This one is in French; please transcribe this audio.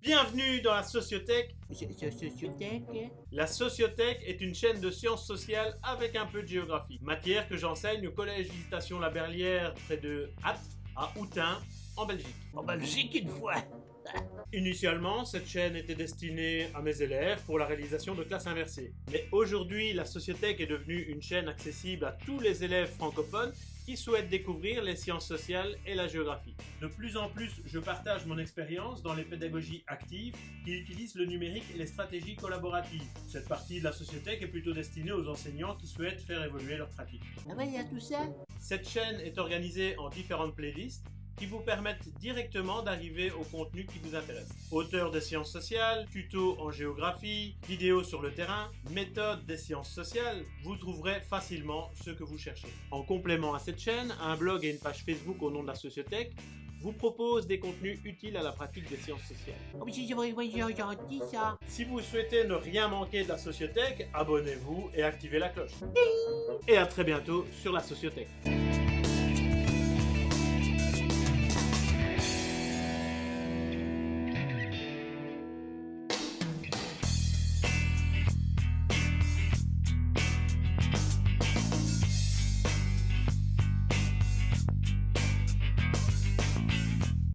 Bienvenue dans la Sociothèque. Sociothèque La Sociothèque est une chaîne de sciences sociales avec un peu de géographie. Matière que j'enseigne au collège Visitation La Berlière près de Hatt, à Outin, en Belgique. En Belgique une fois Initialement, cette chaîne était destinée à mes élèves pour la réalisation de classes inversées. Mais aujourd'hui, la Sociothèque est devenue une chaîne accessible à tous les élèves francophones qui souhaitent découvrir les sciences sociales et la géographie. De plus en plus, je partage mon expérience dans les pédagogies actives qui utilisent le numérique et les stratégies collaboratives. Cette partie de la Sociothèque est plutôt destinée aux enseignants qui souhaitent faire évoluer leur pratique. Ah bah il y a tout ça? Cette chaîne est organisée en différentes playlists qui vous permettent directement d'arriver au contenu qui vous intéresse. Auteur des sciences sociales, tutos en géographie, vidéos sur le terrain, méthode des sciences sociales, vous trouverez facilement ce que vous cherchez. En complément à cette chaîne, un blog et une page Facebook au nom de la Sociothèque vous proposent des contenus utiles à la pratique des sciences sociales. Oh Si vous souhaitez ne rien manquer de la Sociothèque, abonnez-vous et activez la cloche. Et à très bientôt sur la Sociothèque.